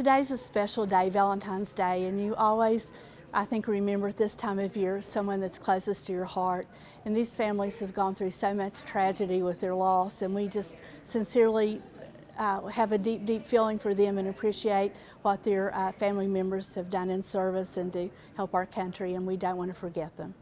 Today's a special day, Valentine's Day, and you always, I think, remember at this time of year someone that's closest to your heart. And these families have gone through so much tragedy with their loss, and we just sincerely uh, have a deep, deep feeling for them and appreciate what their uh, family members have done in service and to help our country, and we don't want to forget them.